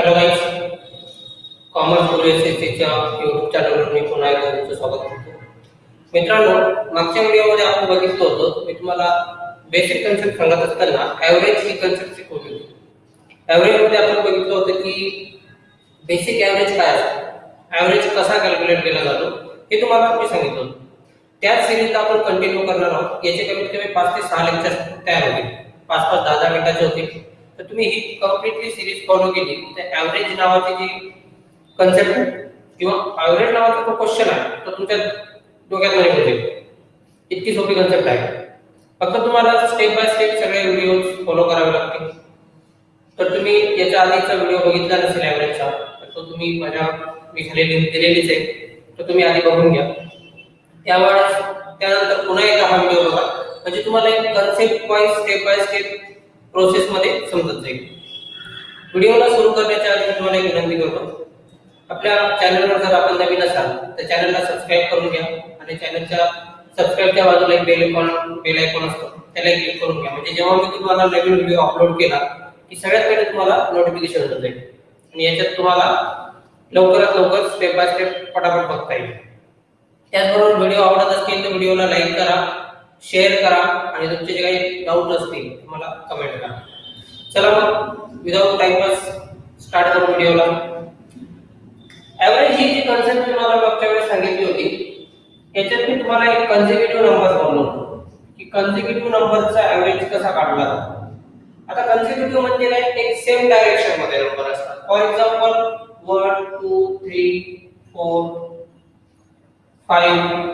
Hello guys commerce guru S S सीच्या YouTube चॅनलवर मी पुन्हा एकदा तुमचं स्वागत करतो. मित्रांनो मागच्या व्हिडिओमध्ये आपण बघितलं होतं मी तुम्हाला बेसिक कन्सेप्ट सांगत असताना ॲव्हरेज ही कन्सेप्ट शिकवली होती. ॲव्हरेजमध्ये आपण बघितलं होतं की बेसिक ॲव्हरेज काय असतो? ॲव्हरेज कसा कॅल्क्युलेट केला जातो? हे तुम्हाला मी सांगितलं होतं. त्याच सिरीजला आपण कंटिन्यू करणार आहोत. याचे कमीत कमी पाच ते सहा लेक्चर तयार होतील. पाच पाच दहा दहा मिनिटाचे होतील. तर तुम्ही ही कम्प्लिटली सिरीज फॉलो केली. तर ॲव्हरेज नावाची जी कन्सेप्ट आहे किंवा ॲव्हरेज नावाचा जो क्वेश्चन आहे तो तुमच्या डोक्यात नाही होते. इतकी सोपी कन्सेप्ट आहे. फक्त तुम्हाला स्टेप बाय स्टेप सगळे व्हिडिओ फॉलो करावे लागतील. तर तुम्ही याच्या आधीचा व्हिडिओ बघितला नसेल ॲव्हरेजचा तर तो तुम्ही माझ्या मी खाली लिंक दिलेलीच आहे. तर तुम्ही आधी बघून घ्या. त्यावेळेस त्यानंतर पुन्हा एकदा हा व्हिडिओ बघा. म्हणजे तुम्हाला एक concept wise step by step process मध्ये समजत जाईल. व्हिडिओला सुरू करण्याच्या आधी तुम्हाला एक विनंती करतो. आपल्या चॅनलवर जर आपण नवीन असाल तर चॅनलला सबस्क्राईब करून घ्या आणि चॅनलच्या सबस्क्राईबच्या बाजूला एक बेल आयकॉन बेल आयकॉन असतो त्याला क्लिक करून घ्या. म्हणजे जेव्हा मी तुम्हाला नवीन व्हिडिओ अपलोड केला की सगळ्यात पहिले तुम्हाला नोटिफिकेशन होत जाईल. आणि याच्यात तुम्हाला लवकरात लवकर स्टेप बाय स्टेप पटापट बघता येईल. त्याचबरोबर व्हिडिओ आवडत असतील तर व्हिडिओला लाईक करा. शेअर करा आणि तुमचे जे काही डाऊट असतील मला कमेंट करा. चला मग विदाऊट टाइमपास स्टार्ट करू व्हिडिओला ॲव्हरेज ही जी कन्सेप्ट तुम्हाला मागच्या वेळेस सांगितली होती याच्यात मी तुम्हाला एक कन्झिक्युटिव्ह नंबर बोललो होतो. की कन्झिक्युटिव्ह नंबरचा ॲव्हरेज कसा काढला जातो? आता कन्झिक्युटिव्ह म्हणजे काय? एक सेम डायरेक्शनमध्ये नंबर असतात. For example one two three four five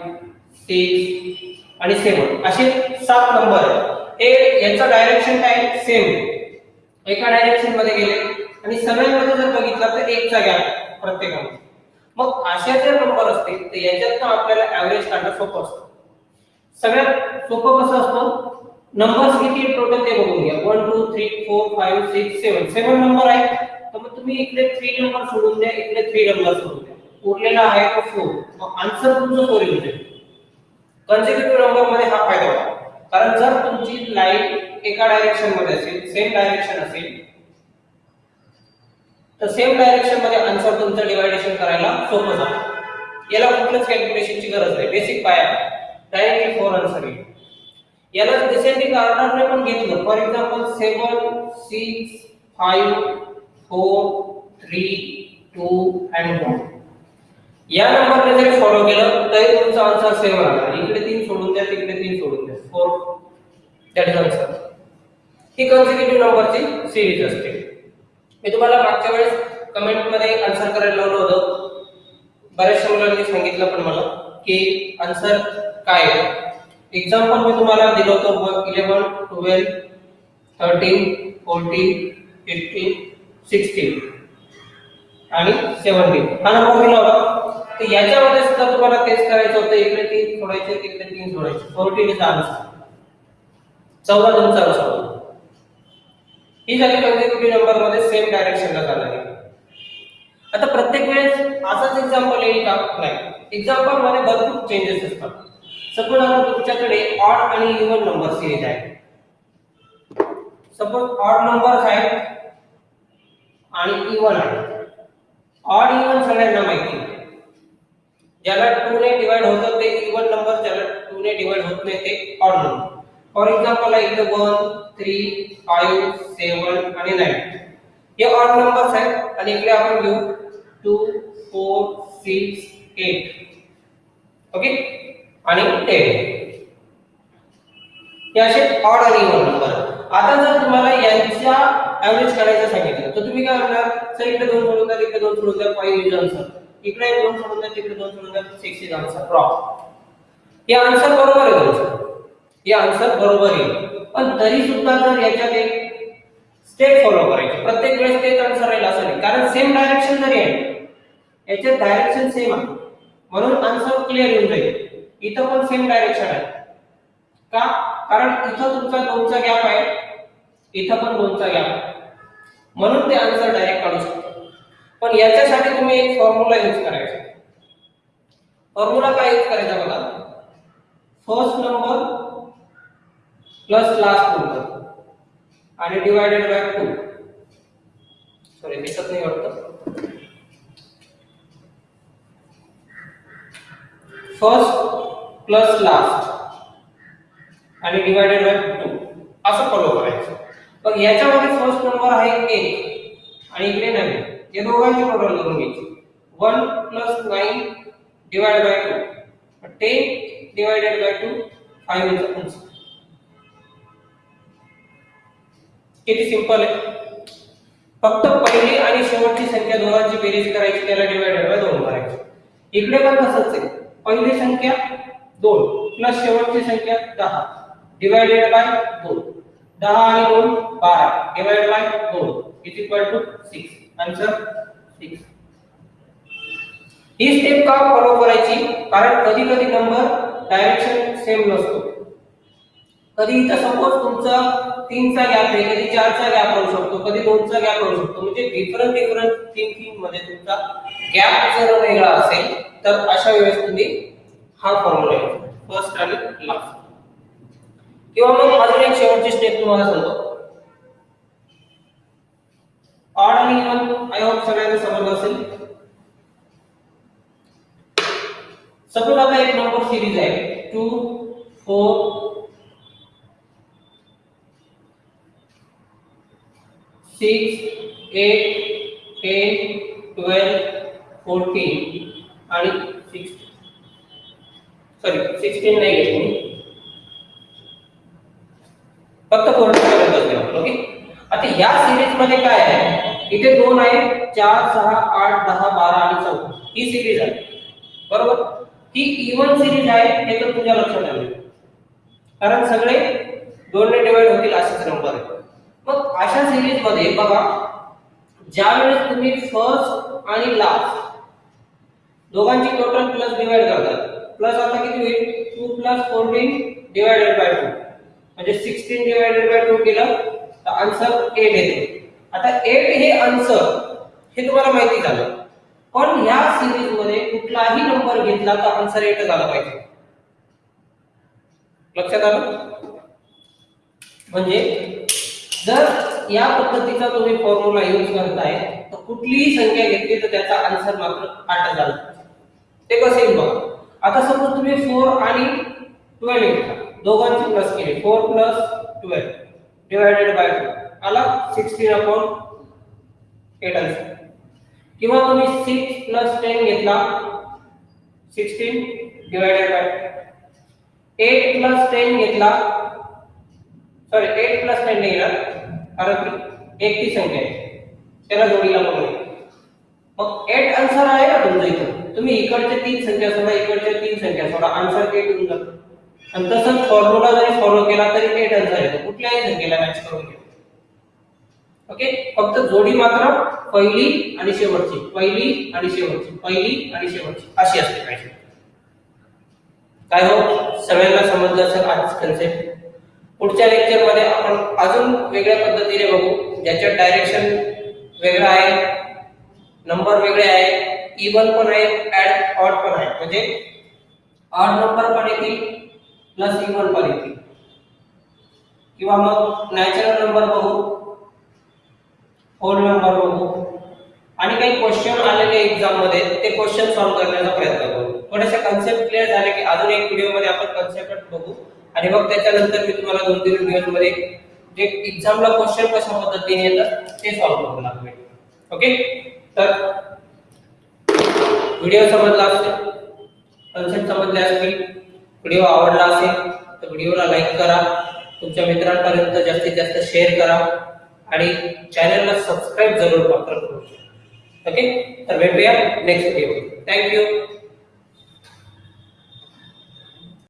six आणि सेवन असे सात नंबर आहेत हे यांचं डायरेक्शन काय? सेम एका डायरेक्शनमध्ये गेले. आणि सगळ्यांमध्ये जर बघितलं तर एकचा गॅप प्रत्येकामध्ये. मग अशा जर नंबर असतील तर याच्यात आपल्याला ऍव्हरेज काढणं सोपं असतं. सगळ्यात सोपं कसं असतं? नंबर्स किती टोटल ते बघून घ्या. One two three four five six seven seven number आहे तर मग तुम्ही इकडे थ्री नंबर सोडून द्या इकडे थ्री नंबर सोडून द्या. उरलेला आहे तो फोर मग आन्सर तुमचं सोरी होईल कन्झिक्युटिव्ह नंबरमध्ये हा फायदा होतो. कारण जर तुमची लाईन एका डायरेक्शनमध्ये असेल सेम डायरेक्शन असेल तर सेम डायरेक्शनमध्ये आन्सर तुमचं डिवायडेशन करायला सोपं जातं. याला कुठल्याच कॅल्क्युलेशनची गरज नाही. बेसिक पाया. डायरेक्टली फोर आन्सर येईल. याला डिसेंडिंग ऑर्डरने पण घेतलं. For example seven six five four three two and one या नंबरने जरी फॉलो केलं तरी तुमचा आन्सर सेम राहणार. इकडे तीन सोडून द्या तिकडे तीन सोडून द्या. फोर दॅट इज आन्सर ही कन्सिक्युटिव्ह नंबरची सिरीज असते. मी तुम्हाला मागच्या वेळेस कमेंटमध्ये आन्सर करायला लावलं होतं. बऱ्याचशा मुलांनी सांगितलं पण मला की आन्सर काय आहे? एक्झाम्पल मी तुम्हाला दिलं होतं eleven twelve thirteen fourteen fifteen sixteen आणि सेव्हन्टीन हा नंबर दिला होता तर याच्यामध्ये सुद्धा तुम्हाला तेच करायचं होतं. इकडे तीन सोडायचे तिकडे तीन सोडायचे. फोर्टीन इज आन्सर चौदा तुमचा आन्सर ही झाली कन्झिक्युटिव्ह नंबरमध्ये? सेम डायरेक्शनला जाणारी. आता प्रत्येक वेळेस असंच एक्झाम्पल येईल का? नाही. एक्झाम्पलमध्ये भरपूर चेंजेस असतात. सपोज आता तुमच्याकडे ऑड आणि इव्हन नंबर सिरीज आहे सपोज ऑड नंबर आहेत आणि इव्हन आहे ऑड इव्हन सगळ्यांना ज्याला टू ने डिवाइड होतं ते इव्हन नंबर ज्याला टू ने डिवाइड होत नाही ते ऑड नंबर फॉर एक्झाम्पल आहे इथे वन थ्री फाईव्ह सेवन आणि नाईन हे ऑड नंबर्स आहेत आणि इकडे आपण घेऊ. Two four six eight okay आणि टेन हे असे ऑड आणि इव्हन नंबर आता जर तुम्हाला यांच्या ऍव्हरेज काढायचं सांगितलं तर तुम्ही काय करणार? सर इकडे दोन सोडून द्या इकडे दोन सोडून द्या फाईव्ह इज आन्सर इकडे दोन सोडून द्या तिकडे दोन सोडून द्या सिक्स इज आन्सर रॉंग हे आन्सर बरोबर आहे तुमचं. हे आन्सर बरोबर आहे. पण तरी सुद्धा जर याच्यात एक स्टेप फॉलो करायची प्रत्येक वेळेस तेच आन्सर राहील असं नाही. कारण सेम डायरेक्शन जरी आहे याच्यात डायरेक्शन सेम आहे. म्हणून आन्सर क्लिअर येऊन जाईल. इथं पण सेम डायरेक्शन आहे. का? कारण इथं तुमचा दोनचा गॅप आहे. इथं पण दोनचा गॅप आहे. म्हणून ते आन्सर डायरेक्ट काढू शकतो. पण याच्यासाठी तुम्ही एक फॉर्म्युला यूज करायचा. फॉर्म्युला काय यूज करायचा बघा. First number plus last number आणि डिवायडेड बाय टू सॉरी दिसत नाही वाटतं. फर्स्ट प्लस लास्ट आणि डिवायडेड बाय टू असं फॉलो करायचं. पण याच्यामध्ये फर्स्ट नंबर आहे एक. आणि इकडे नाही या दोघांची प्रोडक्ट करून घ्यायची. One plus nine divide by two ten divided by two five is answer किती सिंपल आहे. फक्त पहिली आणि शेवटची संख्या दोघांची बेरीज करायची त्याला डिवायडेड बाय दोन करायची. इकडे पण तसंच आहे. पहिली संख्या दोन प्लस शेवटची संख्या दहा. डिवायडेड बाय दोन. दहा आणि दोन बारा. डिवाइड बाय दोन is equal to six answer six he step का फॉलो करायची? कारण कधी कधी नंबर डायरेक्शन सेम नसतो. कधी इथं सपोज तुमचा तीनचा गॅप आहे कधी चारचा गॅप राहू शकतो कधी दोनचा गॅप राहू शकतो. म्हणजे डिफरंट डिफरंट थिंकिंगमध्ये तुमचा गॅप जर वेगळा असेल तर अशा वेळेस तुम्ही हा फॉर्म्युला फर्स्ट आणि लास्ट किंवा मग अजून एक शेवटची स्टेप तुम्हाला सांगतो. ऑड आणि इव्हन आय होप सगळ्यांना समजलं असेल सपोज आता एक नंबर सिरीज आहे two four six eight ten twelve fourteen आणि सिक्स सॉरी सिक्स्टीन नाही घेतली मी. फक्त फोर्टीन ओके आता या सिरीजमध्ये काय आहे? इथे दोन आहे चार सहा आठ दहा बारा आणि चौदा. ही सिरीज आहे. बरोबर? ही इव्हन सिरीज आहे हे तर तुझ्या लक्षात आले कारण सगळे दोनने डिवाइड होतील असेच नंबर आहे मग अशा सिरीजमध्ये बघा ज्या वेळेस तुम्ही फर्स्ट आणि लास्ट दोघांची टोटल प्लस डिवाइड करतात. प्लस आता किती होईल? Two plus fourteen divided by two म्हणजे सिक्स्टीन डिवायडेड बाय टू केलं तर आन्सर एट येते. आता एट हे आन्सर हे तुम्हाला माहिती झालं. पण या सिरीजमध्ये कुठलाही नंबर घेतला तर आन्सर एट झाला पाहिजे. लक्षात आलं? म्हणजे जर या पद्धतीचा तुम्ही फॉर्म्युला यूज करताय तर कुठलीही संख्या घेतली तर त्याचा आन्सर मात्र आठ झाला. ते कसे येईल बघा. आता समजा तुम्ही फोर आणि ट्वेल्व घेतला. दोघांची प्लस केली. Four plus twelve divided by two आला सिक्स्टीन अपॉन एट आन्सर किंवा तुम्ही सिक्स प्लस टेन घेतला sixteen divided by eight plus ten घेतला सॉरी एट प्लस टेन नाही घेणार कारण एक ती संख्या आहे. त्याला जोडीला म्हणून मग एट आन्सर आहे ना तुमचं इथं? तुम्ही इकडचे तीन संख्या सोडा इकडच्या तीन संख्या सोडा आन्सर एट होऊन जातो. आणि तसंच फॉर्म्युला जरी फॉलो केला तरी एट आन्सर येतो कुठल्याही संख्येला मॅच करून घ्या. ओके फक्त जोडी मात्र पहिली आणि शेवटची. पहिली आणि शेवटची. पहिली आणि शेवटची. अशी असते पाहिजे. काय हो? सगळ्यांना समजलं असेल आज कन्सेप्ट पुढच्या लेक्चरमध्ये आपण अजून वेगळ्या पद्धतीने बघू. ज्याच्यात डायरेक्शन वेगळं आहे नंबर वेगळे आहे इवन पण आहे ऍड ऑड पण आहे. म्हणजे ऑड नंबर पण येतील प्लस इवन पण येतील. किंवा मग नॅचरल नंबर बघू. फोन नंबर बघू. आणि काही क्वेश्चन आलेले एक्झाममध्ये ते क्वेश्चन सॉल्व्ह करण्याचा प्रयत्न करू. थोडेसे कन्सेप्ट क्लिअर झाले की अजून एक व्हिडिओमध्ये आपण कन्सेप्ट बघू. आणि मग त्याच्यानंतर मी तुम्हाला दोन तीन व्हिडिओमध्ये जे एक्झामला क्वेश्चन कशा पद्धतीने येतात ते सॉल्व्ह करू लागेल ओके तर व्हिडिओ समजला असेल कन्सेप्ट समजले असतील व्हिडिओ आवडला असेल तर व्हिडिओला लाईक करा. तुमच्या मित्रांपर्यंत जास्तीत जास्त शेअर करा. आणि चॅनलला सबस्क्राईब जरूर मात्र करू ओके तर भेटूया नेक्स्ट व्हिडिओ थँक्यू